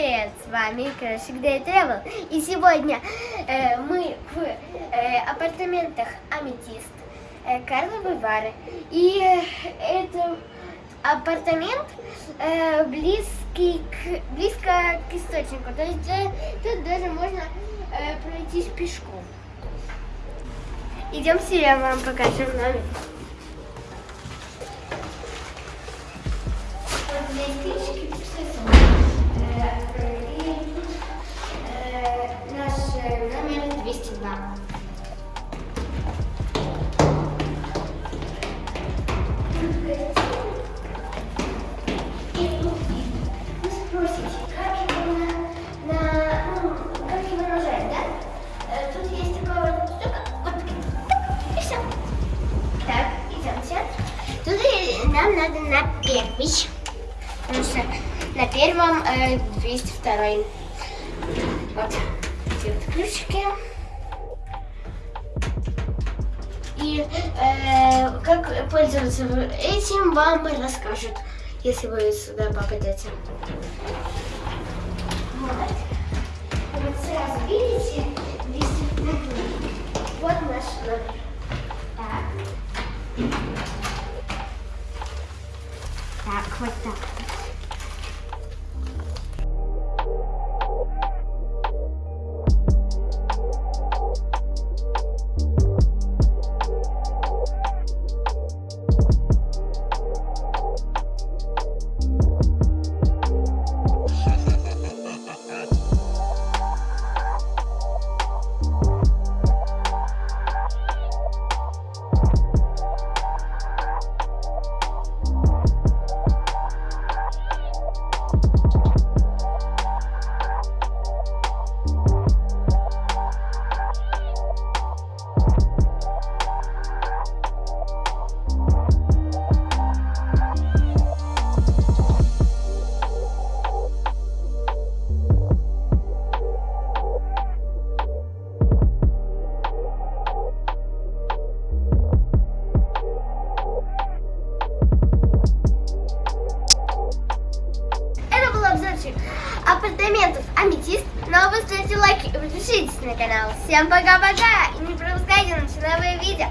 привет! С вами Красик Day Travel. И сегодня э, мы в э, апартаментах Аметист э, Карла Бавары. И э, это апартамент э, близкий к, близко к источнику. То есть э, тут даже можно э, пройтись пешком. Идемте, я вам покажу номер. Вот здесь Наш нам надо на первый. Потому что на первом э, 202. Вот эти вот ключики. Э, как пользоваться этим вам расскажут, если вы сюда попадете. Вот. Вот сразу видите, 202. Вот наш номер. Так. Так, вот так. Апартаментов Аметист. Но вы ставьте лайки и подпишитесь на канал. Всем пока-пока! И не пропускайте наши новые видео.